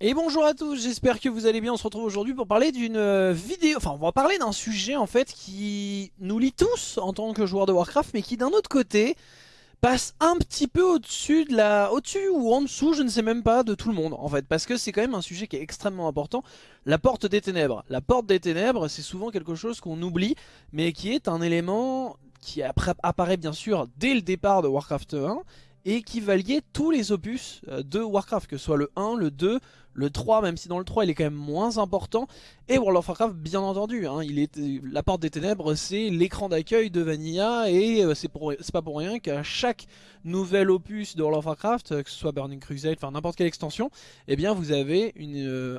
Et bonjour à tous, j'espère que vous allez bien, on se retrouve aujourd'hui pour parler d'une euh, vidéo, enfin on va parler d'un sujet en fait qui nous lie tous en tant que joueurs de Warcraft mais qui d'un autre côté passe un petit peu au-dessus de la, au-dessus ou en dessous, je ne sais même pas, de tout le monde en fait. Parce que c'est quand même un sujet qui est extrêmement important, la porte des ténèbres. La porte des ténèbres c'est souvent quelque chose qu'on oublie mais qui est un élément qui apparaît bien sûr dès le départ de Warcraft 1 et qui va lier tous les opus euh, de Warcraft, que ce soit le 1, le 2, le 3, même si dans le 3 il est quand même moins important, et World of Warcraft bien entendu, hein, est, la porte des ténèbres c'est l'écran d'accueil de Vanilla, et euh, c'est pas pour rien qu'à chaque nouvel opus de World of Warcraft, euh, que ce soit Burning Crusade, enfin n'importe quelle extension, eh bien vous avez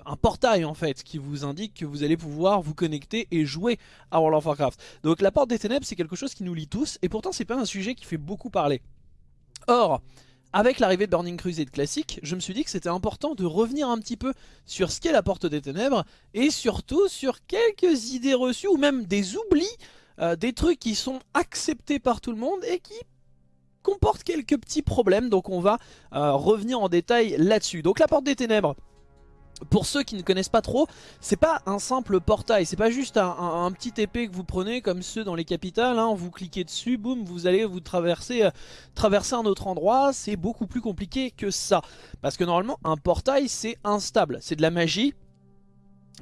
un portail en fait, qui vous indique que vous allez pouvoir vous connecter et jouer à World of Warcraft. Donc la porte des ténèbres c'est quelque chose qui nous lie tous, et pourtant c'est pas un sujet qui fait beaucoup parler. Or, avec l'arrivée de Burning Crusade classique, je me suis dit que c'était important de revenir un petit peu sur ce qu'est la Porte des Ténèbres et surtout sur quelques idées reçues ou même des oublis, euh, des trucs qui sont acceptés par tout le monde et qui comportent quelques petits problèmes. Donc on va euh, revenir en détail là-dessus. Donc la Porte des Ténèbres, pour ceux qui ne connaissent pas trop, c'est pas un simple portail, c'est pas juste un, petit épée que vous prenez comme ceux dans les capitales, hein, vous cliquez dessus, boum, vous allez vous traverser, euh, traverser un autre endroit, c'est beaucoup plus compliqué que ça. Parce que normalement un portail c'est instable, c'est de la magie,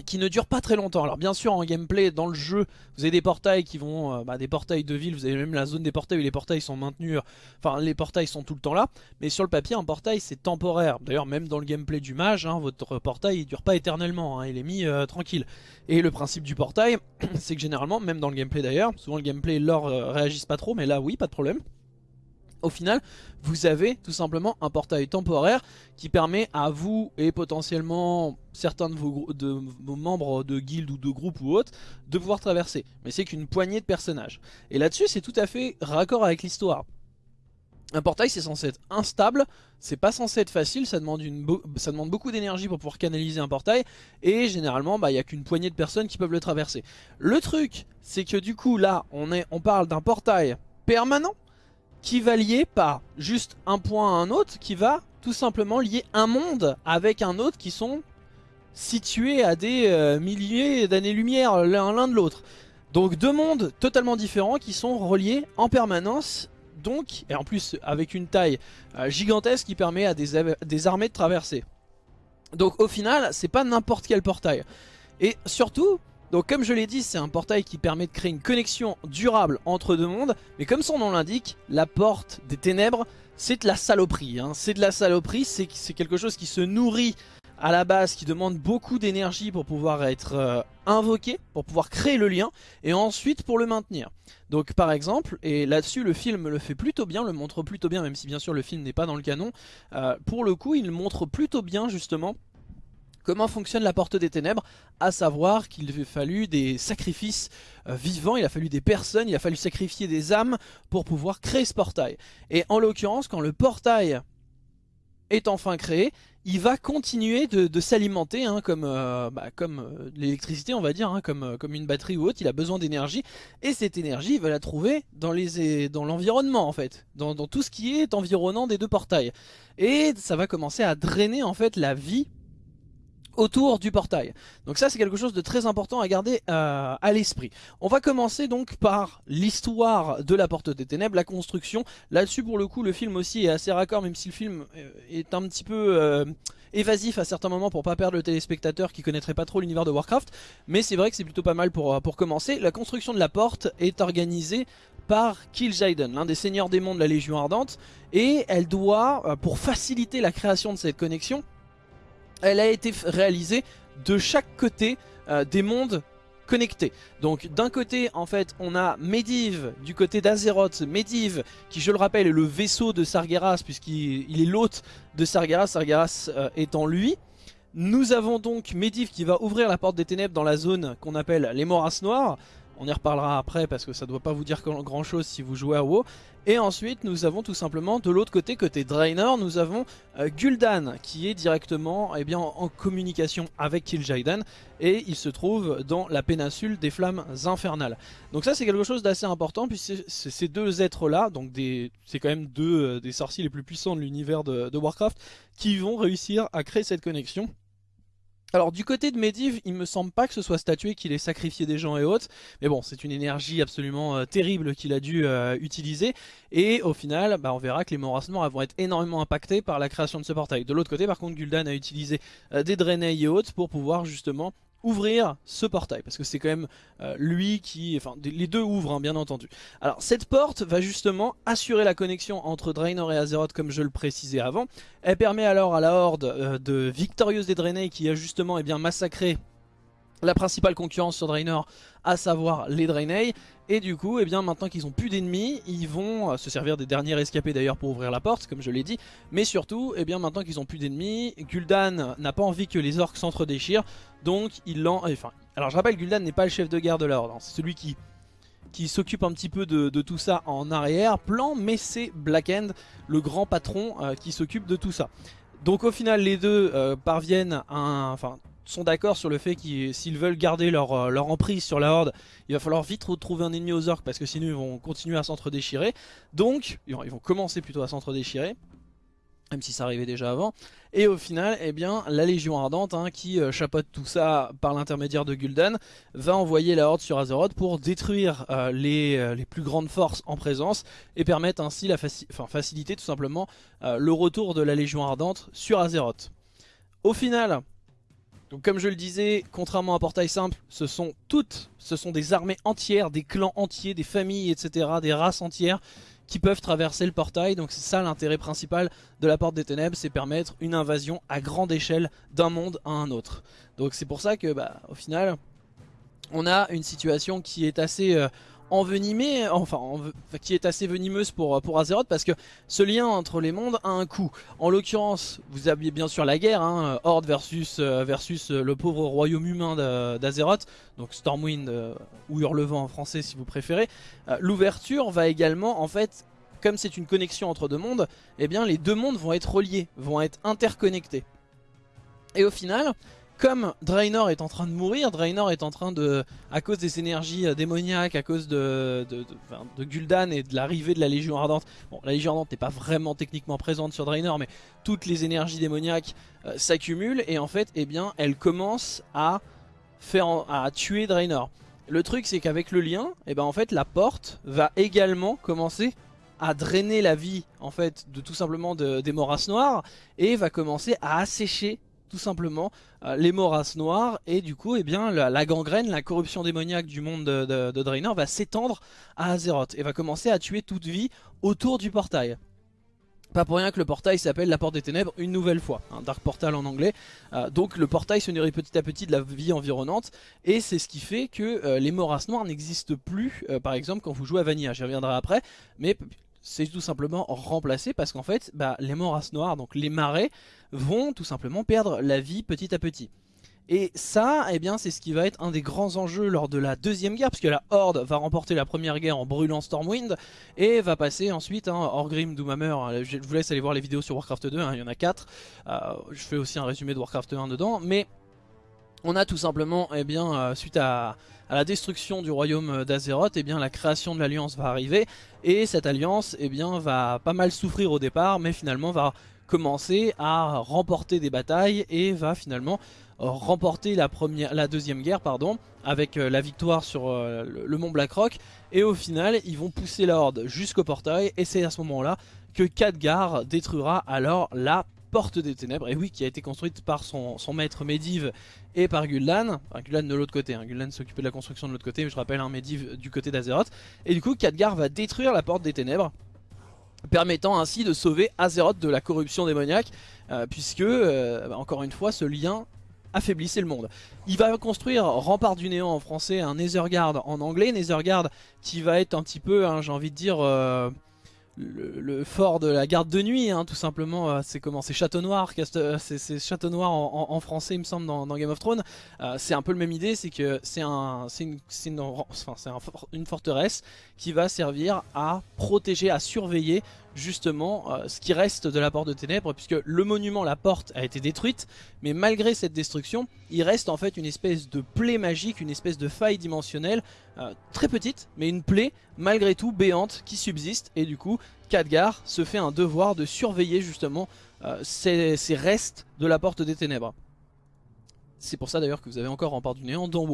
qui ne dure pas très longtemps. Alors bien sûr en gameplay dans le jeu vous avez des portails qui vont, euh, bah, des portails de ville, vous avez même la zone des portails où les portails sont maintenus, enfin les portails sont tout le temps là, mais sur le papier un portail c'est temporaire. D'ailleurs même dans le gameplay du mage, hein, votre portail il dure pas éternellement, hein, il est mis euh, tranquille. Et le principe du portail c'est que généralement, même dans le gameplay d'ailleurs, souvent le gameplay et l'or euh, réagissent pas trop, mais là oui pas de problème au final, vous avez tout simplement un portail temporaire qui permet à vous et potentiellement certains de vos, membres de guild ou de groupe ou autres de pouvoir traverser. Mais c'est qu'une poignée de personnages. Et là-dessus, c'est tout à fait raccord avec l'histoire. Un portail c'est censé être instable, c'est pas censé être facile, ça demande, beaucoup d'énergie pour pouvoir canaliser un portail et généralement bah, il n'y a qu'une poignée de personnes qui peuvent le traverser. Le truc c'est que du coup là on parle d'un portail permanent qui va lier pas juste un point à un autre, qui va tout simplement lier un monde avec un autre qui sont situés à des euh, milliers d'années-lumière l'un de l'autre. Donc deux mondes totalement différents qui sont reliés en permanence donc, et en plus avec une taille euh, gigantesque qui permet à des, des armées de traverser. Donc au final, c'est pas n'importe quel portail. Et surtout, donc comme je l'ai dit, c'est un portail qui permet de créer une connexion durable entre deux mondes. Mais comme son nom l'indique, la porte des ténèbres, c'est de la saloperie. Hein. C'est de la saloperie, c'est quelque chose qui se nourrit à la base, qui demande beaucoup d'énergie pour pouvoir être euh, invoqué, pour pouvoir créer le lien, et ensuite pour le maintenir. Donc par exemple, et là-dessus le film le fait plutôt bien, le montre plutôt bien, même si bien sûr le film n'est pas dans le canon, euh, pour le coup il montre plutôt bien justement Comment fonctionne la porte des ténèbres? À savoir qu'il a fallu des sacrifices euh, vivants, il a fallu des personnes, il a fallu sacrifier des âmes pour pouvoir créer ce portail. Et en l'occurrence, quand le portail est enfin créé, il va continuer de, s'alimenter hein, comme, euh, bah, euh, l'électricité on va dire, hein, comme, une batterie ou autre, il a besoin d'énergie et cette énergie il va la trouver dans l'environnement dans en fait, dans, tout ce qui est environnant des deux portails. Et ça va commencer à drainer en fait la vie autour du portail. Donc ça c'est quelque chose de très important à garder euh, à l'esprit. On va commencer donc par l'histoire de la porte des ténèbres, la construction. Là-dessus pour le coup le film aussi est assez raccord même si le film euh, est un petit peu euh, évasif à certains moments pour pas perdre le téléspectateur qui connaîtrait pas trop l'univers de Warcraft. Mais c'est vrai que c'est plutôt pas mal pour, pour commencer. La construction de la porte est organisée par Kil'jaeden, l'un des seigneurs des mondes de la Légion Ardente. Et elle doit, pour faciliter la création de cette connexion, elle a été réalisée de chaque côté euh, des mondes connectés. Donc d'un côté en fait on a Medivh du côté d'Azeroth, Medivh qui je le rappelle est le vaisseau de Sargeras puisqu'il est l'hôte de Sargeras, Sargeras euh, étant lui. Nous avons donc Medivh qui va ouvrir la porte des ténèbres dans la zone qu'on appelle les Moras Noirs. On y reparlera après parce que ça ne doit pas vous dire grand chose si vous jouez à WoW. Et ensuite nous avons tout simplement de l'autre côté, côté Draenor, nous avons euh, Gul'dan qui est directement eh bien, en communication avec Kil'jaeden et il se trouve dans la péninsule des flammes infernales. Donc ça c'est quelque chose d'assez important puisque ces deux êtres là, donc c'est quand même deux euh, des sorciers les plus puissants de l'univers de Warcraft qui vont réussir à créer cette connexion Alors du côté de Medivh, il me semble pas que ce soit statué qu'il ait sacrifié des gens et autres, mais bon c'est une énergie absolument euh, terrible qu'il a dû euh, utiliser, et au final bah, on verra que les morts vont être énormément impactés par la création de ce portail. De l'autre côté par contre Gul'dan a utilisé euh, des Draenei et autres pour pouvoir justement ouvrir ce portail parce que c'est quand même euh, lui qui, enfin les deux ouvrent hein, bien entendu. Alors cette porte va justement assurer la connexion entre Draenor et Azeroth comme je le précisais avant. Elle permet alors à la horde euh, de victorieuse des Draenei qui a justement eh bien, massacré la principale concurrence sur Draenor, à savoir les Draenei. Et du coup, eh maintenant qu'ils ont plus d'ennemis, ils vont euh, se servir des derniers rescapés d'ailleurs pour ouvrir la porte, comme je l'ai dit. Mais surtout, eh bien, maintenant qu'ils ont plus d'ennemis, Gul'dan n'a pas envie que les orques s'entre-déchirent. Donc, il l'en... Enfin, alors je rappelle, Gul'dan n'est pas le chef de guerre de l'ordre. Hein. c'est celui qui s'occupe un petit peu de, tout ça en arrière-plan, mais c'est Blackend, le grand patron euh, qui s'occupe de tout ça. Donc au final les deux euh, parviennent à un, sont d'accord sur le fait qu'ils s'ils veulent garder leur, euh, leur, emprise sur la horde, il va falloir vite retrouver un ennemi aux orques parce que sinon ils vont continuer à s'entre-déchirer. Donc, ils vont, commencer plutôt à s'entre-déchirer même si ça arrivait déjà avant. Et au final, eh bien, la Légion Ardente, hein, qui euh, chapeaute tout ça par l'intermédiaire de Gul'dan, va envoyer la Horde sur Azeroth pour détruire euh, les, plus grandes forces en présence et permettre ainsi la enfin, faciliter tout simplement le retour de la Légion Ardente sur Azeroth. Au final, donc comme je le disais, contrairement à Portail Simple, ce sont toutes, ce sont des armées entières, des clans entiers, des familles, etc., des races entières qui peuvent traverser le portail. Donc c'est ça l'intérêt principal de la Porte des Ténèbres, c'est permettre une invasion à grande échelle d'un monde à un autre. Donc c'est pour ça que, bah, au final, on a une situation qui est assez... Euh, envenimée, enfin qui est assez venimeuse pour, pour Azeroth parce que ce lien entre les mondes a un coût. En l'occurrence, vous aviez bien sûr la guerre, hein, Horde versus, euh, versus euh, le pauvre royaume humain d'Azeroth, donc Stormwind euh, ou Hurlevent en français si vous préférez. L'ouverture va également, en fait, comme c'est une connexion entre deux mondes, eh bien les deux mondes vont être reliés, vont être interconnectés. Et au final, comme Draenor est en train de mourir, Draenor est en train de, à cause des énergies euh, démoniaques, à cause de, Gul'dan et de l'arrivée de la Légion Ardente. Bon, la Légion Ardente n'est pas vraiment techniquement présente sur Draenor, mais toutes les énergies démoniaques euh, s'accumulent et en fait, eh bien, elle commence à faire, à tuer Draenor. Le truc, c'est qu'avec le lien, eh ben, en fait, la porte va également commencer à drainer la vie en fait de tout simplement des morasses noires et va commencer à assécher tout simplement euh, les morasses noires et du coup eh bien, la, gangrène, la corruption démoniaque du monde de, Draenor va s'étendre à Azeroth et va commencer à tuer toute vie autour du portail. Pas pour rien que le portail s'appelle la porte des ténèbres une nouvelle fois, un Dark Portal en anglais. Euh, donc le portail se nourrit petit à petit de la vie environnante et c'est ce qui fait que euh, les morasses noires n'existent plus par exemple quand vous jouez à Vanilla, j'y reviendrai après, mais c'est tout simplement remplacé parce qu'en fait bah, les morasses noires, donc les marais, vont tout simplement perdre la vie petit à petit. Et ça, eh c'est ce qui va être un des grands enjeux lors de la deuxième guerre, puisque la Horde va remporter la première guerre en brûlant Stormwind, et va passer ensuite, hein, Orgrim, Doomhammer, hein, je vous laisse aller voir les vidéos sur Warcraft 2, hein, il y en a 4, euh, je fais aussi un résumé de Warcraft 1 dedans, mais on a tout simplement, eh bien, euh, suite à, la destruction du royaume d'Azeroth, eh bien, la création de l'alliance va arriver, et cette alliance, eh bien, va pas mal souffrir au départ, mais finalement va commencer à remporter des batailles et va finalement euh, remporter la, première, la deuxième guerre pardon, avec euh, la victoire sur euh, le, mont Blackrock et au final ils vont pousser la horde jusqu'au portail. Et c'est à ce moment là que Khadgar détruira alors la porte des ténèbres. Et oui qui a été construite par son, maître Medivh et par Gul'dan, enfin Gul'dan de l'autre côté, hein. Gul'dan s'occupait de la construction de l'autre côté mais je rappelle un hein, Medivh du côté d'Azeroth. Et du coup Khadgar va détruire la porte des ténèbres permettant ainsi de sauver Azeroth de la corruption démoniaque, euh, puisque, euh, bah, encore une fois, ce lien affaiblissait le monde. Il va construire Rempart du Néant en français, un Netherguard en anglais, Netherguard qui va être un petit peu, hein, j'ai envie de dire... Euh, le, fort de la garde de nuit, hein, tout simplement. Euh, c'est comment C'est Château Noir, euh, c'est Château Noir en, français, il me semble, dans, Game of Thrones. Euh, c'est un peu le même idée, c'est que c'est une forteresse qui va servir à protéger, à surveiller justement euh, ce qui reste de la porte de ténèbres puisque le monument, la porte a été détruite mais malgré cette destruction il reste en fait une espèce de plaie magique, une espèce de faille dimensionnelle euh, très petite mais une plaie malgré tout béante qui subsiste et du coup Khadgar se fait un devoir de surveiller justement euh, ces, restes de la porte des ténèbres. C'est pour ça d'ailleurs que vous avez encore Rempart du Néant d'en.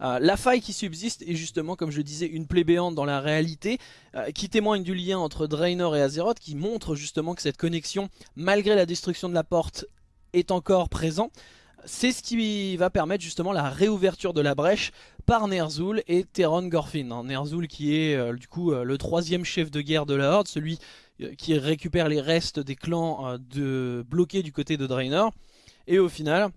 Euh, la faille qui subsiste est justement, comme je disais, une plaie béante dans la réalité, euh, qui témoigne du lien entre Draenor et Azeroth, qui montre justement que cette connexion, malgré la destruction de la porte, est encore présent. C'est ce qui va permettre justement la réouverture de la brèche par Ner'zhul et Theron Gorfin. Hein. Ner'zhul qui est euh, du coup le troisième chef de guerre de la Horde, celui qui récupère les restes des clans bloqués du côté de Draenor. Et au final,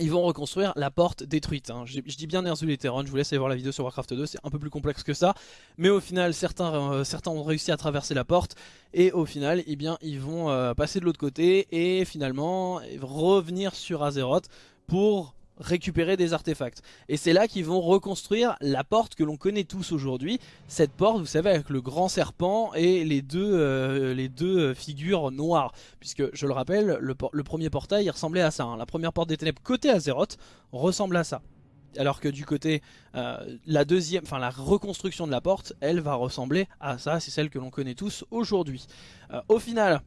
ils vont reconstruire la porte détruite. Hein. Je, dis bien Theron, je vous laisse aller voir la vidéo sur Warcraft 2, c'est un peu plus complexe que ça. Mais au final, certains, euh, certains ont réussi à traverser la porte. Et au final, eh bien, ils vont euh, passer de l'autre côté et finalement revenir sur Azeroth pour récupérer des artefacts. Et c'est là qu'ils vont reconstruire la porte que l'on connaît tous aujourd'hui. Cette porte, vous savez, avec le grand serpent et les deux, euh, les deux figures noires. Puisque, je le rappelle, le, premier portail il ressemblait à ça. Hein. La première porte des ténèbres côté Azeroth ressemble à ça. Alors que du côté, euh, la deuxième, enfin la reconstruction de la porte, elle va ressembler à ça. C'est celle que l'on connaît tous aujourd'hui. Euh, au final,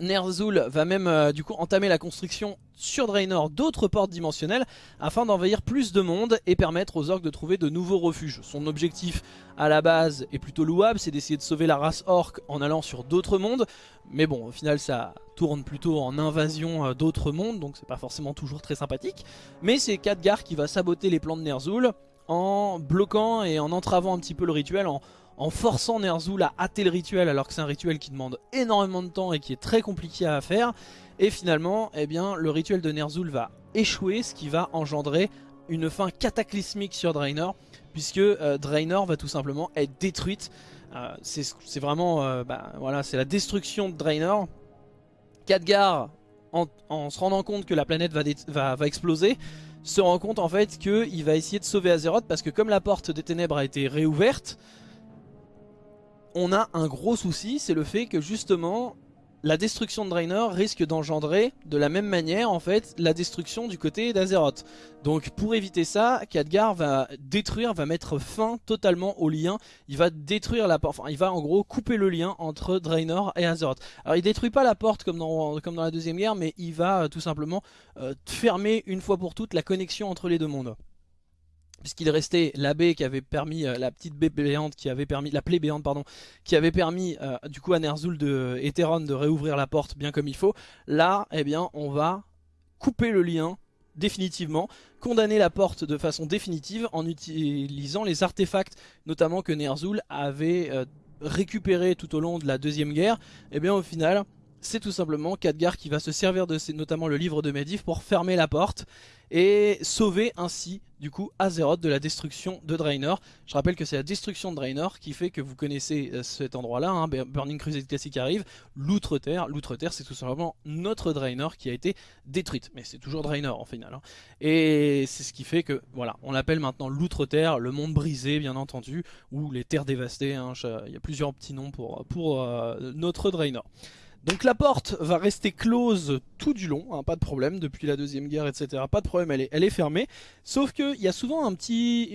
Ner'zhul va même euh, du coup entamer la construction sur Draenor d'autres portes dimensionnelles afin d'envahir plus de monde et permettre aux orques de trouver de nouveaux refuges. Son objectif à la base est plutôt louable, c'est d'essayer de sauver la race orque en allant sur d'autres mondes. Mais bon, au final ça tourne plutôt en invasion euh, d'autres mondes, donc c'est pas forcément toujours très sympathique. Mais c'est Khadgar qui va saboter les plans de Ner'zhul en bloquant et en entravant un petit peu le rituel, en, en forçant Ner'zhul à hâter le rituel alors que c'est un rituel qui demande énormément de temps et qui est très compliqué à faire. Et finalement, eh bien, le rituel de Ner'zhul va échouer, ce qui va engendrer une fin cataclysmique sur Draenor, puisque euh, Draenor va tout simplement être détruite. Euh, c'est vraiment, euh, bah, voilà, c'est la destruction de Draenor. Khadgar, en, se rendant compte que la planète va, exploser, se rend compte en fait qu'il va essayer de sauver Azeroth parce que comme la porte des ténèbres a été réouverte, on a un gros souci, c'est le fait que justement la destruction de Draenor risque d'engendrer de la même manière en fait la destruction du côté d'Azeroth. Donc pour éviter ça, Khadgar va détruire, va mettre fin totalement au lien. Il va détruire la porte, il va en gros couper le lien entre Draenor et Azeroth. Alors il détruit pas la porte comme dans, comme dans la deuxième guerre, mais il va euh, tout simplement euh, fermer une fois pour toutes la connexion entre les deux mondes puisqu'il restait la baie qui avait permis, euh, la petite baie béante qui avait permis, la plaie béante pardon, qui avait permis euh, du coup à Ner'zhul de Eteron de réouvrir la porte bien comme il faut. Là, eh bien, on va couper le lien définitivement, condamner la porte de façon définitive en utilisant les artefacts, notamment que Ner'zhul avait euh, récupéré tout au long de la deuxième guerre. Et eh bien au final, c'est tout simplement Khadgar qui va se servir de notamment le livre de Medivh pour fermer la porte et sauver ainsi du coup Azeroth de la destruction de Draenor. Je rappelle que c'est la destruction de Draenor qui fait que vous connaissez euh, cet endroit là, hein, Burning Crusade Classic arrive, l'Outre-Terre, l'Outre-Terre c'est tout simplement notre Draenor qui a été détruite, mais c'est toujours Draenor en final. Hein. Et c'est ce qui fait que voilà, on l'appelle maintenant l'Outre-Terre, le monde brisé bien entendu, ou les terres dévastées, hein. il y a plusieurs petits noms pour, pour euh, notre Draenor. Donc la porte va rester close tout du long, hein, pas de problème, depuis la deuxième guerre, etc. Pas de problème, elle est, fermée. Sauf qu'il y a souvent une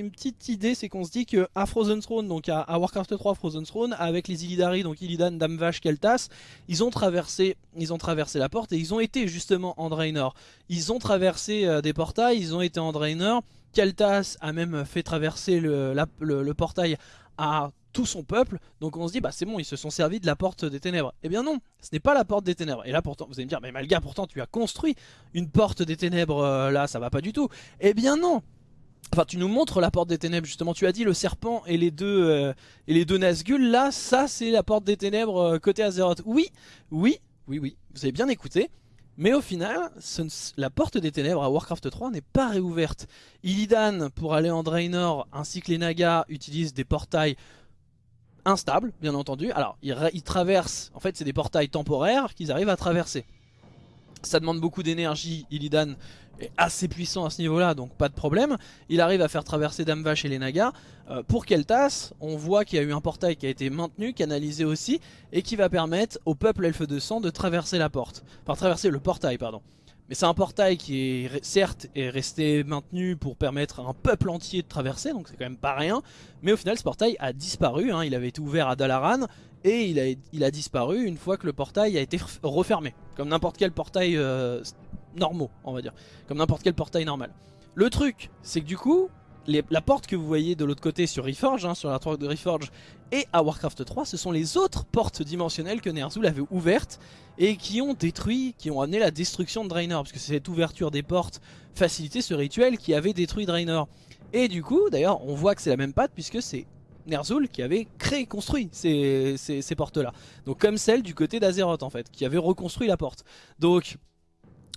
petite idée, c'est qu'on se dit qu'à Frozen Throne, donc à, Warcraft 3 Frozen Throne, avec les Illidari, donc Illidan, Damvash, Keltas, ils ont traversé, ils ont traversé la porte et ils ont été justement en Draenor. Ils ont traversé euh, des portails, ils ont été en Draenor. Keltas a même fait traverser le, portail à tout son peuple. Donc on se dit, bah c'est bon, ils se sont servis de la porte des ténèbres. Eh bien non, ce n'est pas la porte des ténèbres. Et là pourtant, vous allez me dire, mais Malga, pourtant tu as construit une porte des ténèbres, euh, là ça va pas du tout. Eh bien non Enfin, tu nous montres la porte des ténèbres, justement. Tu as dit le serpent et les deux, euh, et les deux. Là, ça, c'est la porte des ténèbres euh, côté Azeroth. Oui, oui, oui, oui. Vous avez bien écouté. Mais au final, la porte des ténèbres à Warcraft 3 n'est pas réouverte. Illidan, pour aller en Draenor, ainsi que les Nagas, utilisent des portails instable, bien entendu. Alors, ils, traversent, en fait, c'est des portails temporaires qu'ils arrivent à traverser. Ça demande beaucoup d'énergie, Illidan est assez puissant à ce niveau-là, donc pas de problème. Il arrive à faire traverser Damvash et les Nagas. Euh, pour Keltas, on voit qu'il y a eu un portail qui a été maintenu, canalisé aussi, et qui va permettre au peuple elfe de sang de traverser la porte. Enfin, traverser le portail, pardon. Mais c'est un portail qui est certes est resté maintenu pour permettre à un peuple entier de traverser, donc c'est quand même pas rien. Mais au final ce portail a disparu, hein. il avait été ouvert à Dalaran et il a, disparu une fois que le portail a été refermé. Comme n'importe quel portail, euh, normaux, on va dire, comme n'importe quel portail normal. Le truc, c'est que du coup, la porte que vous voyez de l'autre côté sur Reforge, hein, sur la toile de Reforge et à Warcraft 3, ce sont les autres portes dimensionnelles que Ner'zhul avait ouvertes et qui ont détruit, qui ont amené la destruction de Draenor, parce que cette ouverture des portes facilitait ce rituel qui avait détruit Draenor. Et du coup, d'ailleurs, on voit que c'est la même patte puisque c'est Ner'zhul qui avait créé, construit ces, portes-là. Donc comme celle du côté d'Azeroth en fait, qui avait reconstruit la porte. Donc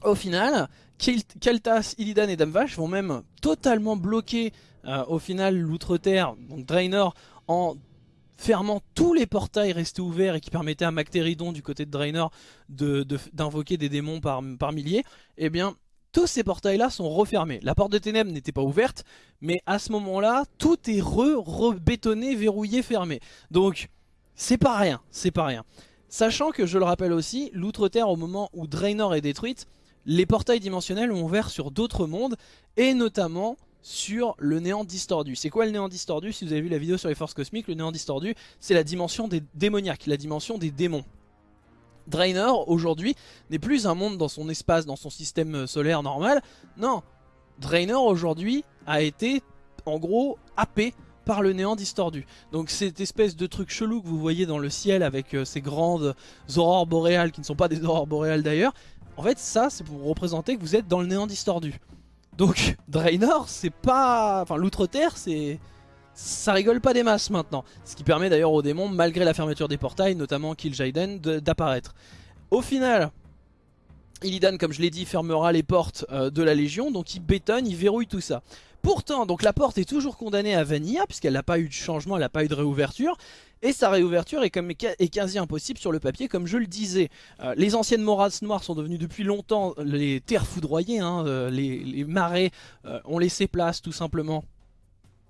au final, Keltas, Illidan et Damvash vont même totalement bloquer euh, au final l'Outre-Terre, donc Draenor, en fermant tous les portails restés ouverts et qui permettaient à Mactéridon du côté de Draenor d'invoquer des démons par, par milliers, eh bien tous ces portails là sont refermés. La porte de ténèbres n'était pas ouverte, mais à ce moment là, tout est re-bétonné, verrouillé, fermé. Donc c'est pas rien, c'est pas rien. Sachant que, je le rappelle aussi, l'Outre-Terre au moment où Draenor est détruite, les portails dimensionnels ont ouvert sur d'autres mondes et notamment sur le néant distordu. C'est quoi le néant distordu? Si vous avez vu la vidéo sur les forces cosmiques, le néant distordu, c'est la dimension des démoniaques, la dimension des démons. Draenor, aujourd'hui, n'est plus un monde dans son espace, dans son système solaire normal. Non, Draenor, aujourd'hui, a été, en gros, happé par le néant distordu. Donc cette espèce de truc chelou que vous voyez dans le ciel avec euh, ces grandes aurores boréales, qui ne sont pas des aurores boréales d'ailleurs, en fait, ça, c'est pour représenter que vous êtes dans le néant distordu. Donc, Draenor, c'est pas... Enfin, l'Outre-Terre, c'est... Ça rigole pas des masses maintenant. Ce qui permet d'ailleurs aux démons, malgré la fermeture des portails, notamment Kil'jaeden, d'apparaître. Au final, Illidan, comme je l'ai dit, fermera les portes euh, de la Légion, donc il bétonne, il verrouille tout ça. Pourtant, donc la porte est toujours condamnée à Vanilla, puisqu'elle n'a pas eu de changement, elle n'a pas eu de réouverture. Et sa réouverture est, quasi impossible sur le papier, comme je le disais. Euh, les anciennes morases noires sont devenues depuis longtemps les terres foudroyées, hein, euh, les, marais euh, ont laissé place tout simplement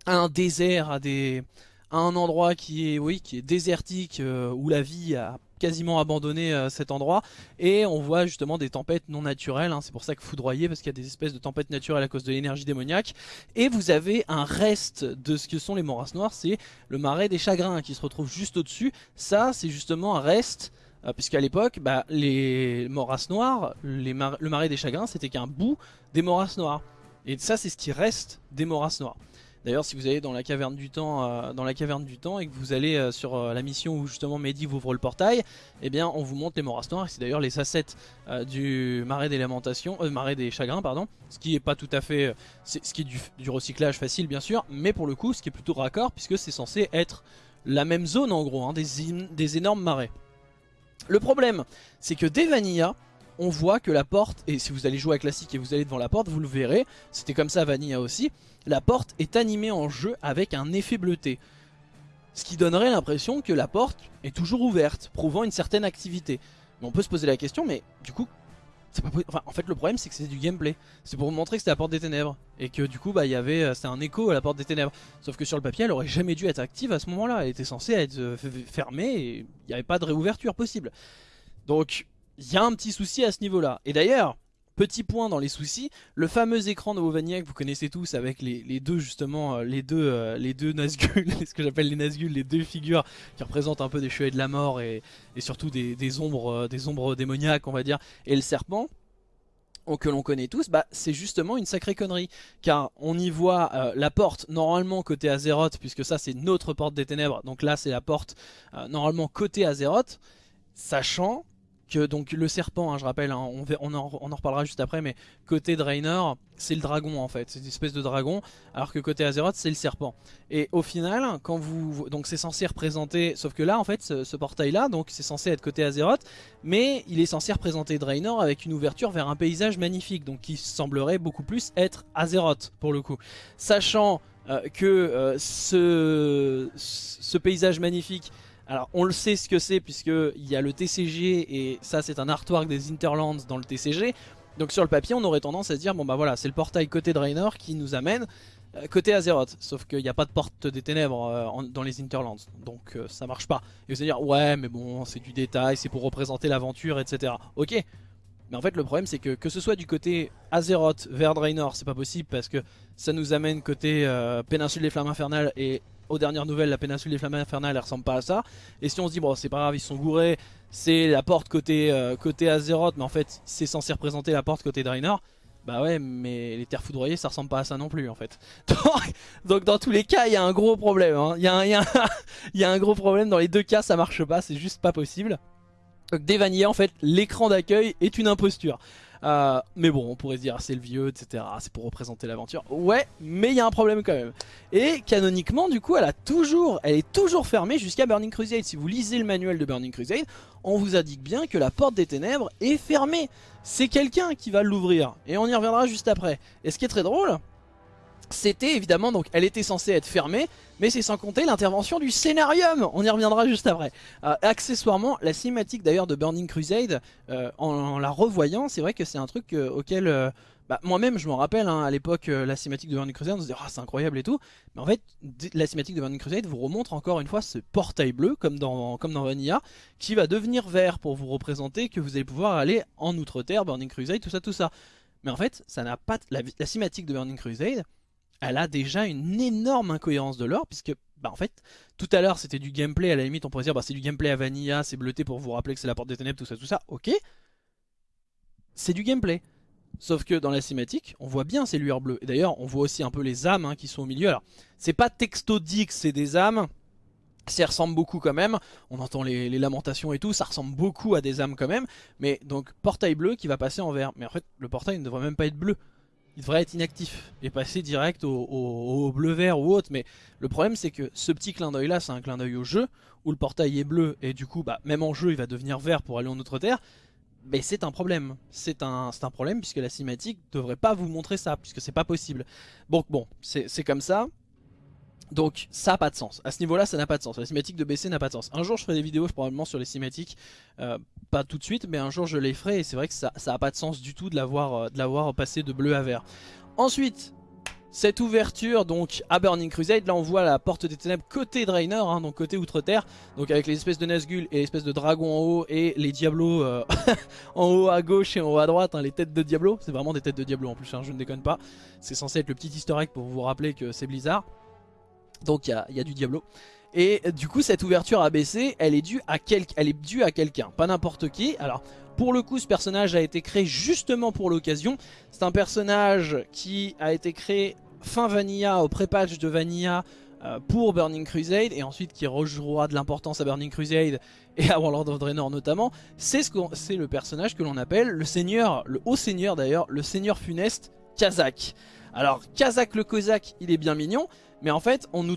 un désert, à, des, à un endroit qui est, oui, qui est désertique, où la vie a quasiment abandonné euh, cet endroit et on voit justement des tempêtes non naturelles, hein. c'est pour ça que foudroyer parce qu'il y a des espèces de tempêtes naturelles à cause de l'énergie démoniaque et vous avez un reste de ce que sont les morages noires, c'est le marais des chagrins qui se retrouve juste au dessus, ça c'est justement un reste euh, puisqu'à l'époque, bah, les morages noires, le marais des chagrins, c'était qu'un bout des morages noires. Et ça, c'est ce qui reste des morages noires. D'ailleurs, si vous allez dans la caverne du temps, euh, et que vous allez euh, sur euh, la mission où justement Mehdi vous ouvre le portail, eh bien, on vous montre les moras noirs. C'est d'ailleurs les assets du marais des lamentations, marais des chagrins, pardon. Ce qui est pas tout à fait, ce qui est du, recyclage facile bien sûr, mais pour le coup, ce qui est plutôt raccord puisque c'est censé être la même zone en gros, hein, des, des énormes marais. Le problème, c'est que dès Vanilla, on voit que la porte, et si vous allez jouer à classique et vous allez devant la porte, vous le verrez, c'était comme ça Vanilla aussi, la porte est animée en jeu avec un effet bleuté. Ce qui donnerait l'impression que la porte est toujours ouverte, prouvant une certaine activité. Mais on peut se poser la question, mais du coup, en fait le problème c'est que c'est du gameplay. C'est pour vous montrer que c'était la porte des ténèbres. Et que du coup, bah, y avait, euh, c'était un écho à la porte des ténèbres. Sauf que sur le papier, elle aurait jamais dû être active à ce moment-là. Elle était censée être euh, fermée et il n'y avait pas de réouverture possible. Donc, il y a un petit souci à ce niveau-là. Et d'ailleurs, petit point dans les soucis, le fameux écran de Wovania que vous connaissez tous avec les, deux justement, euh, les deux, euh, les deux Nazgûl, ce que j'appelle les Nazgûl, les deux figures qui représentent un peu des chevaliers de la mort et, surtout des, ombres, euh, des ombres démoniaques on va dire, et le serpent que l'on connaît tous, bah, c'est justement une sacrée connerie. Car on y voit la porte normalement côté Azeroth, puisque ça c'est notre porte des ténèbres, donc là c'est la porte normalement côté Azeroth, sachant donc le serpent, hein, je rappelle, hein, on, en, reparlera juste après, mais côté Draenor, c'est le dragon en fait, c'est une espèce de dragon, alors que côté Azeroth, c'est le serpent. Et au final, quand vous, donc c'est censé représenter, sauf que là en fait, ce, portail-là, donc c'est censé être côté Azeroth, mais il est censé représenter Draenor avec une ouverture vers un paysage magnifique, donc qui semblerait beaucoup plus être Azeroth pour le coup, sachant euh, que euh, ce, ce paysage magnifique alors on le sait ce que c'est puisqu'il y a le TCG et ça c'est un artwork des Interlands dans le TCG. Donc sur le papier on aurait tendance à se dire bon bah voilà c'est le portail côté Draenor qui nous amène euh, côté Azeroth. Sauf qu'il n'y a pas de porte des ténèbres euh, dans les Interlands donc euh, ça marche pas. Et vous allez dire ouais mais bon c'est du détail, c'est pour représenter l'aventure etc. Ok mais en fait le problème c'est que que ce soit du côté Azeroth vers Draenor c'est pas possible parce que ça nous amène côté péninsule des flammes infernales et aux dernières nouvelles, la péninsule des flammes infernales, elle ressemble pas à ça. Et si on se dit, bon, c'est pas grave, ils sont gourés, c'est la porte côté, euh, côté Azeroth, mais en fait, c'est censé représenter la porte côté Draenor. Bah ouais, mais les terres foudroyées, ça ressemble pas à ça non plus en fait. Donc, dans tous les cas, il y a un gros problème. Hein. Il y, a un gros problème. Dans les deux cas, ça marche pas. C'est juste pas possible. Donc Devania, en fait, l'écran d'accueil est une imposture. Euh, mais bon, on pourrait se dire c'est le vieux, etc. C'est pour représenter l'aventure. Ouais, mais il y a un problème quand même. Et canoniquement, du coup, elle a toujours, elle est toujours fermée jusqu'à Burning Crusade. Si vous lisez le manuel de Burning Crusade, on vous indique bien que la porte des ténèbres est fermée. C'est quelqu'un qui va l'ouvrir. Et on y reviendra juste après. Et ce qui est très drôle, c'était évidemment, donc elle était censée être fermée, mais c'est sans compter l'intervention du scénarium, on y reviendra juste après. Euh, accessoirement, la cinématique d'ailleurs de Burning Crusade, euh, en, la revoyant, c'est vrai que c'est un truc euh, auquel... Bah, moi-même je m'en rappelle hein, à l'époque la cinématique de Burning Crusade on se dit ah c'est incroyable et tout. Mais en fait la cinématique de Burning Crusade vous remontre encore une fois ce portail bleu comme dans, comme dans Vanilla qui va devenir vert pour vous représenter que vous allez pouvoir aller en Outre-Terre, Burning Crusade, tout ça tout ça. Mais en fait ça n'a pas la cinématique de Burning Crusade elle a déjà une énorme incohérence de l'or, puisque, bah en fait, tout à l'heure c'était du gameplay, à la limite on pourrait dire, bah c'est du gameplay à Vanilla, c'est bleuté pour vous rappeler que c'est la porte des ténèbres, tout ça, tout ça, ok. C'est du gameplay. Sauf que dans la cinématique, on voit bien ces lueurs bleues. Et d'ailleurs, on voit aussi un peu les âmes hein, qui sont au milieu. Alors, c'est pas textodique, c'est des âmes. Ça ressemble beaucoup quand même, on entend les, lamentations et tout, ça ressemble beaucoup à des âmes quand même, mais donc portail bleu qui va passer en vert. Mais en fait, le portail ne devrait même pas être bleu, il devrait être inactif et passer direct au, bleu-vert ou autre. Mais le problème c'est que ce petit clin d'œil là, c'est un clin d'œil au jeu, où le portail est bleu et du coup, bah, même en jeu, il va devenir vert pour aller en autre terre. Mais c'est un problème, c'est un, problème puisque la cinématique devrait pas vous montrer ça, puisque c'est pas possible. Donc bon, c'est comme ça, donc ça n'a pas de sens. À ce niveau-là, ça n'a pas de sens. La cinématique de BC n'a pas de sens. Un jour, je ferai des vidéos probablement sur les cinématiques. Euh, pas tout de suite, mais un jour, je les ferai. Et c'est vrai que ça n'a pas de sens du tout de l'avoir euh, passé de bleu à vert. Ensuite, cette ouverture donc à Burning Crusade, là on voit la porte des ténèbres côté Draenor, hein, donc côté Outre-Terre, donc avec les espèces de Nazgûl et l'espèce de dragon en haut et les Diablos euh, en haut à gauche et en haut à droite, hein, les têtes de Diablo, c'est vraiment des têtes de Diablo en plus, hein, je ne déconne pas, c'est censé être le petit historique pour vous rappeler que c'est Blizzard. Donc il y, a, du Diablo. Et du coup cette ouverture ABC elle est due à, à quelqu'un, pas n'importe qui. Alors pour le coup ce personnage a été créé justement pour l'occasion. C'est un personnage qui a été créé fin Vanilla, au pré-patch de Vanilla euh, pour Burning Crusade et ensuite qui rejouera de l'importance à Burning Crusade et à Warlord of Draenor notamment. C'est ce le personnage que l'on appelle le seigneur, le haut seigneur d'ailleurs, le seigneur funeste Kazak. Alors Kazak le Kozak il est bien mignon mais en fait, on nous,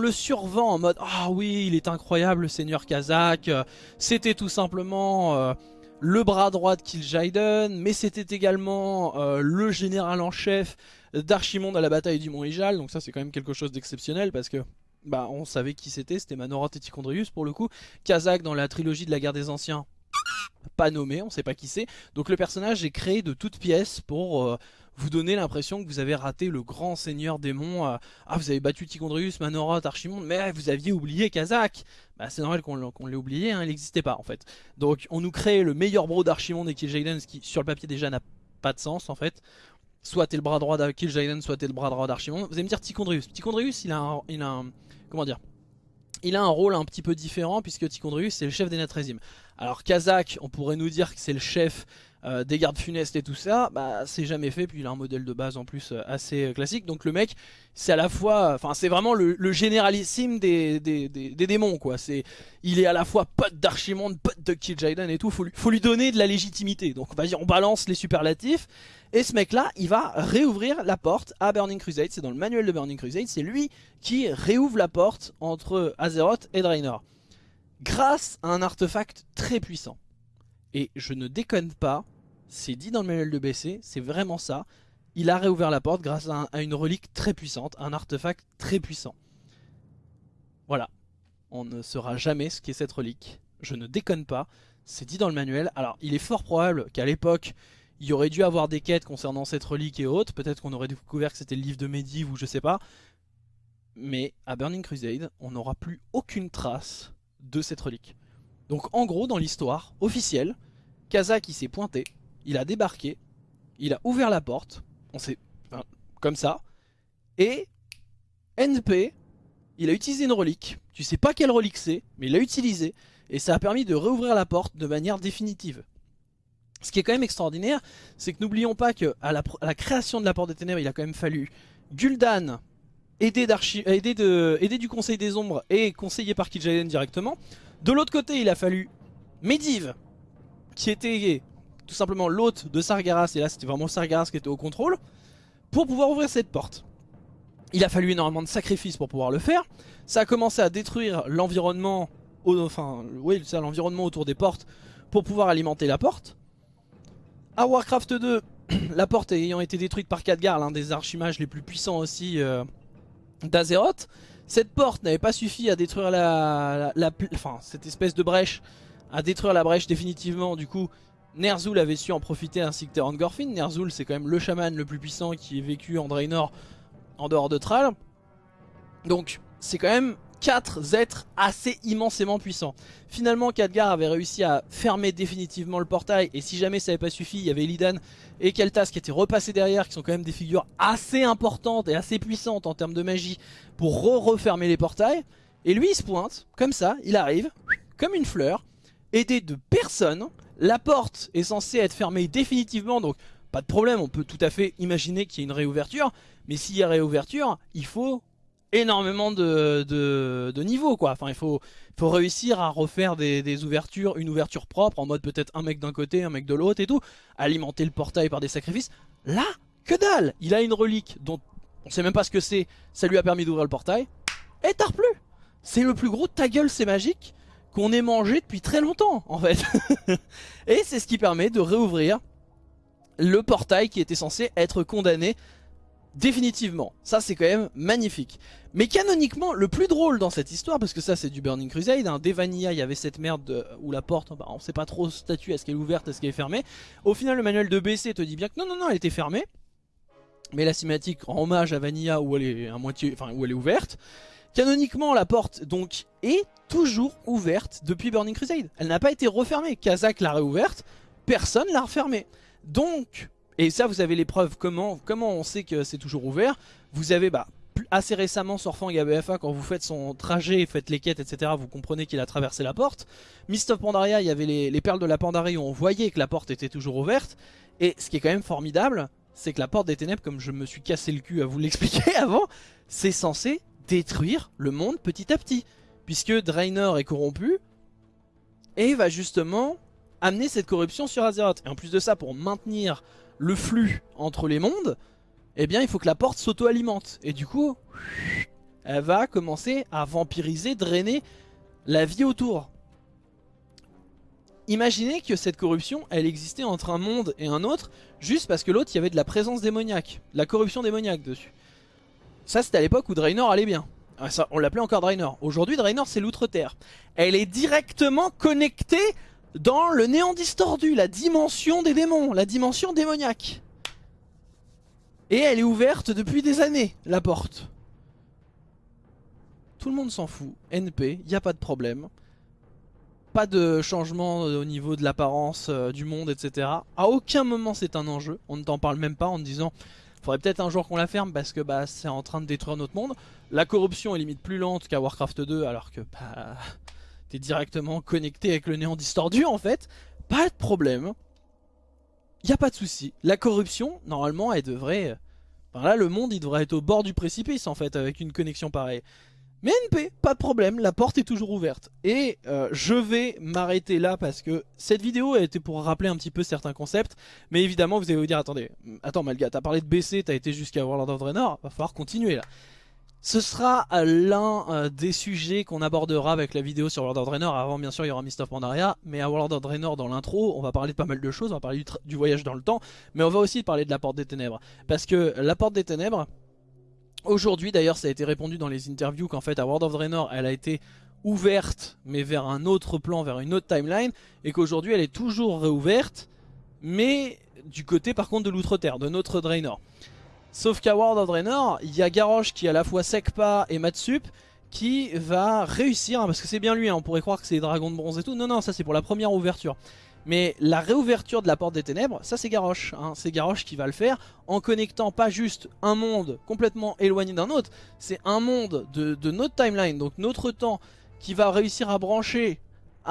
le, survend en mode « Ah oui, il est incroyable le seigneur Kazakh, c'était tout simplement euh, le bras droit de Kil'jaeden, mais c'était également euh, le général en chef d'Archimonde à la bataille du Mont Ijal. Donc ça c'est quand même quelque chose d'exceptionnel parce que bah on savait qui c'était, c'était Manorat et Tichondrius pour le coup. Kazakh dans la trilogie de la guerre des anciens, pas nommé, on sait pas qui c'est. Donc le personnage est créé de toutes pièces pour... Euh, vous donnez l'impression que vous avez raté le grand seigneur démon. Euh, ah, vous avez battu Ticondrius, Manoroth, Archimonde, mais vous aviez oublié Kazakh. Bah, c'est normal qu'on l'ait oublié, hein, il n'existait pas en fait. Donc on nous crée le meilleur bro d'Archimonde et Kil'jaeden, ce qui sur le papier déjà n'a pas de sens en fait. Soit t'es le bras droit de Kil'jaeden, soit t'es le bras droit d'Archimonde. Vous allez me dire Ticondrius. Ticondrius, il a un, il a comment dire il a un rôle un petit peu différent puisque Ticondrius c'est le chef des Natrezim. Alors Kazakh, on pourrait nous dire que c'est le chef euh, des gardes funestes et tout ça, bah c'est jamais fait, puis il a un modèle de base en plus euh, assez euh, classique, donc le mec c'est à la fois, enfin c'est vraiment le, généralissime des, démons quoi, c'est il est à la fois pote d'Archimonde, pote de Kil'jaeden et tout, faut lui, faut lui donner de la légitimité, donc vas-y on balance les superlatifs, et ce mec là il va réouvrir la porte à Burning Crusade, c'est dans le manuel de Burning Crusade, c'est lui qui réouvre la porte entre Azeroth et Draenor, grâce à un artefact très puissant. Et je ne déconne pas, c'est dit dans le manuel de BC, c'est vraiment ça. Il a réouvert la porte grâce à, une relique très puissante, un artefact très puissant. Voilà. On ne saura jamais ce qu'est cette relique. Je ne déconne pas. C'est dit dans le manuel. Alors, il est fort probable qu'à l'époque, il y aurait dû avoir des quêtes concernant cette relique et autres. Peut-être qu'on aurait découvert que c'était le livre de Medivh ou je sais pas. Mais à Burning Crusade, on n'aura plus aucune trace de cette relique. Donc en gros, dans l'histoire officielle, Kazak il s'est pointé, il a débarqué, il a ouvert la porte, on sait, comme ça, et NP, il a utilisé une relique. Tu sais pas quelle relique c'est, mais il l'a utilisé. Et ça a permis de réouvrir la porte de manière définitive. Ce qui est quand même extraordinaire, c'est que n'oublions pas qu'à la, la, création de la Porte des Ténèbres, il a quand même fallu Gul'dan, aidé, du Conseil des Ombres et conseillé par Kil'jaeden directement. De l'autre côté, il a fallu Medivh, qui était tout simplement l'hôte de Sargeras, et là c'était vraiment Sargeras qui était au contrôle, pour pouvoir ouvrir cette porte. Il a fallu énormément de sacrifices pour pouvoir le faire. Ça a commencé à détruire l'environnement, enfin, oui, l'environnement autour des portes pour pouvoir alimenter la porte. À Warcraft 2, la porte ayant été détruite par Khadgar, l'un des archimages les plus puissants aussi euh, d'Azeroth, cette porte n'avait pas suffi à détruire la, enfin, cette espèce de brèche, à détruire la brèche définitivement. Du coup, Ner'zhul avait su en profiter ainsi que Terran Gorfin. Ner'zhul, c'est quand même le chaman le plus puissant qui ait vécu en Draenor en dehors de Thrall. Donc, c'est quand même 4 êtres assez immensément puissants. Finalement, Khadgar avait réussi à fermer définitivement le portail, et si jamais ça n'avait pas suffi, il y avait Illidan et Keltas qui étaient repassés derrière, qui sont quand même des figures assez importantes et assez puissantes en termes de magie, pour re-refermer les portails. Et lui, il se pointe, comme ça, il arrive, comme une fleur, aidé de personne. La porte est censée être fermée définitivement, donc pas de problème, on peut tout à fait imaginer qu'il y ait une réouverture. Mais s'il y a réouverture, il faut énormément de, de, niveaux quoi. Enfin il faut, faut réussir à refaire des, ouvertures, une ouverture propre en mode peut-être un mec d'un côté, un mec de l'autre et tout. Alimenter le portail par des sacrifices. Là, que dalle Il a une relique dont on sait même pas ce que c'est. Ça lui a permis d'ouvrir le portail. Et t'as plus C'est le plus gros ta gueule c'est magique qu'on ait mangé depuis très longtemps en fait. et c'est ce qui permet de réouvrir le portail qui était censé être condamné définitivement. Ça c'est quand même magnifique. Mais canoniquement, le plus drôle dans cette histoire, parce que ça c'est du Burning Crusade, hein, dès Vanilla il y avait cette merde où la porte, bah, on sait pas trop statut, est-ce qu'elle est ouverte, est-ce qu'elle est fermée. Au final le manuel de BC te dit bien que non non non elle était fermée. Mais la cinématique en hommage à Vanilla où elle est à moitié, enfin où elle est ouverte. Canoniquement la porte donc est toujours ouverte depuis Burning Crusade. Elle n'a pas été refermée. Kazak l'a réouverte, personne l'a refermée. Donc et ça, vous avez les preuves. Comment, comment on sait que c'est toujours ouvert? Vous avez bah, assez récemment sur Fang ABFA, quand vous faites son trajet, faites les quêtes, etc., vous comprenez qu'il a traversé la porte. Mist of Pandaria, il y avait les, perles de la Pandarie où on voyait que la porte était toujours ouverte. Et ce qui est quand même formidable, c'est que la porte des ténèbres, comme je me suis cassé le cul à vous l'expliquer avant, c'est censé détruire le monde petit à petit. Puisque Draenor est corrompu et va justement amener cette corruption sur Azeroth. Et en plus de ça, pour maintenir le flux entre les mondes, eh bien il faut que la porte s'auto-alimente. Et du coup, elle va commencer à vampiriser, drainer la vie autour. Imaginez que cette corruption, elle existait entre un monde et un autre, juste parce que l'autre, il y avait de la présence démoniaque, la corruption démoniaque dessus. Ça, c'était à l'époque où Draenor allait bien. Ah, on l'appelait encore Draenor. Aujourd'hui, Draenor, c'est l'outre-terre. Elle est directement connectée dans le néant distordu, la dimension des démons, la dimension démoniaque. Et elle est ouverte depuis des années, la porte. Tout le monde s'en fout. NP, il a pas de problème. Pas de changement au niveau de l'apparence euh, du monde, etc. À aucun moment c'est un enjeu. On ne t'en parle même pas en te disant faudrait peut-être un jour qu'on la ferme parce que bah, c'est en train de détruire notre monde. La corruption est limite plus lente qu'à Warcraft 2 alors que bah, t'es directement connecté avec le néant distordu en fait, pas de problème. Y a pas de souci. La corruption, normalement, elle devrait... Enfin là, le monde, il devrait être au bord du précipice en fait, avec une connexion pareille. Mais NP, pas de problème, la porte est toujours ouverte. Et euh, je vais m'arrêter là parce que cette vidéo a été pour rappeler un petit peu certains concepts. Mais évidemment, vous allez vous dire, attendez, attends Malga, t'as parlé de BC, t'as été jusqu'à World of Draenor, va falloir continuer là. Ce sera euh, l'un euh, des sujets qu'on abordera avec la vidéo sur World of Draenor. Avant, bien sûr, il y aura Mist of Pandaria. Mais à World of Draenor, dans l'intro, on va parler de pas mal de choses. On va parler du, voyage dans le temps. Mais on va aussi parler de la Porte des Ténèbres. Parce que la Porte des Ténèbres, aujourd'hui d'ailleurs, ça a été répondu dans les interviews qu'en fait, à World of Draenor, elle a été ouverte, mais vers un autre plan, vers une autre timeline. Et qu'aujourd'hui, elle est toujours réouverte, mais du côté par contre de l'Outre-Terre, de notre Draenor. Sauf qu'à World of Draenor, il y a Garrosh qui est à la fois Sekpa et Matsup qui va réussir, hein, parce que c'est bien lui, hein, on pourrait croire que c'est les dragons de bronze et tout, non non ça c'est pour la première ouverture. Mais la réouverture de la porte des ténèbres, ça c'est Garrosh. Hein. C'est Garrosh qui va le faire en connectant pas juste un monde complètement éloigné d'un autre, c'est un monde de, de, notre timeline, donc notre temps, qui va réussir à brancher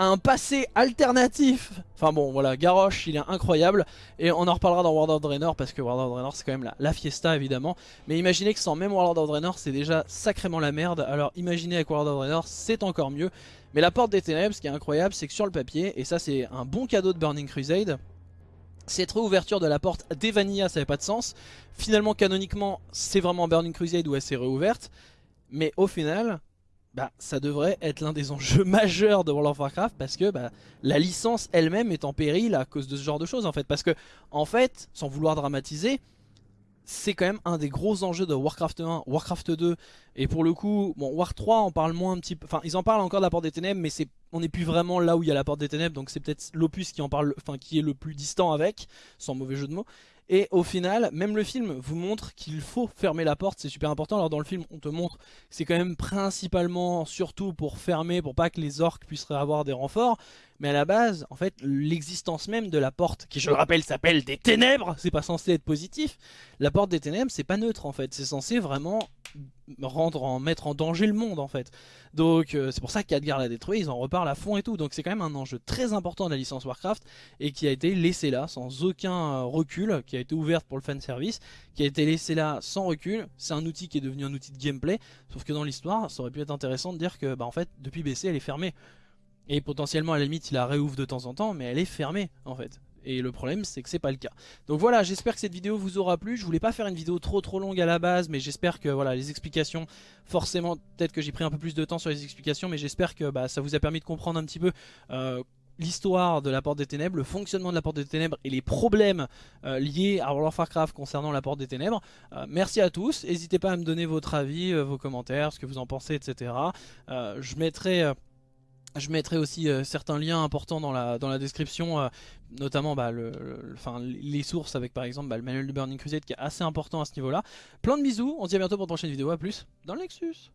un passé alternatif. Enfin bon, voilà, Garrosh, il est incroyable. Et on en reparlera dans World of Draenor, parce que World of Draenor, c'est quand même la, fiesta, évidemment. Mais imaginez que sans même World of Draenor, c'est déjà sacrément la merde. Alors imaginez avec World of Draenor, c'est encore mieux. Mais la porte des ténèbres, ce qui est incroyable, c'est que sur le papier, et ça c'est un bon cadeau de Burning Crusade, cette réouverture de la porte des Vanilla, ça n'avait pas de sens. Finalement, canoniquement, c'est vraiment Burning Crusade où elle s'est réouverte. Mais au final, bah, ça devrait être l'un des enjeux majeurs de World of Warcraft parce que bah, la licence elle-même est en péril à cause de ce genre de choses en fait. Parce que en fait, sans vouloir dramatiser, c'est quand même un des gros enjeux de Warcraft 1, Warcraft 2 et pour le coup, bon War 3 on parle moins un petit peu, enfin ils en parlent encore de la porte des ténèbres mais c'est on n'est plus vraiment là où il y a la porte des ténèbres donc c'est peut-être l'opus qui en parle, enfin qui est le plus distant avec, sans mauvais jeu de mots. Et au final, même le film vous montre qu'il faut fermer la porte, c'est super important. Alors dans le film, on te montre c'est quand même principalement, surtout pour fermer, pour pas que les orques puissent avoir des renforts. Mais à la base, en fait, l'existence même de la porte, qui je le rappelle s'appelle des ténèbres, c'est pas censé être positif. La porte des ténèbres, c'est pas neutre en fait, c'est censé vraiment rendre en mettre en danger le monde en fait. Donc euh, c'est pour ça qu'Adgar l'a détruit, ils en reparlent à fond et tout. Donc c'est quand même un enjeu très important de la licence Warcraft et qui a été laissé là sans aucun euh, recul, qui a été ouverte pour le fan service, qui a été laissé là sans recul. C'est un outil qui est devenu un outil de gameplay, sauf que dans l'histoire, ça aurait pu être intéressant de dire que bah en fait depuis BC elle est fermée. Et potentiellement à la limite il la réouvre de temps en temps, mais elle est fermée en fait. Et le problème c'est que c'est pas le cas. Donc voilà, j'espère que cette vidéo vous aura plu. Je voulais pas faire une vidéo trop trop longue à la base, mais j'espère que voilà les explications, forcément peut-être que j'ai pris un peu plus de temps sur les explications, mais j'espère que bah, ça vous a permis de comprendre un petit peu euh, l'histoire de la Porte des Ténèbres, le fonctionnement de la Porte des Ténèbres et les problèmes euh, liés à World of Warcraft concernant la Porte des Ténèbres. Euh, merci à tous, n'hésitez pas à me donner votre avis, vos commentaires, ce que vous en pensez, etc. je mettrai... Je mettrai aussi euh, certains liens importants dans la, description, euh, notamment bah, le, les sources avec par exemple bah, le manuel de Burning Crusade qui est assez important à ce niveau-là. Plein de bisous, on se dit à bientôt pour une prochaine vidéo, à plus dans le Nexus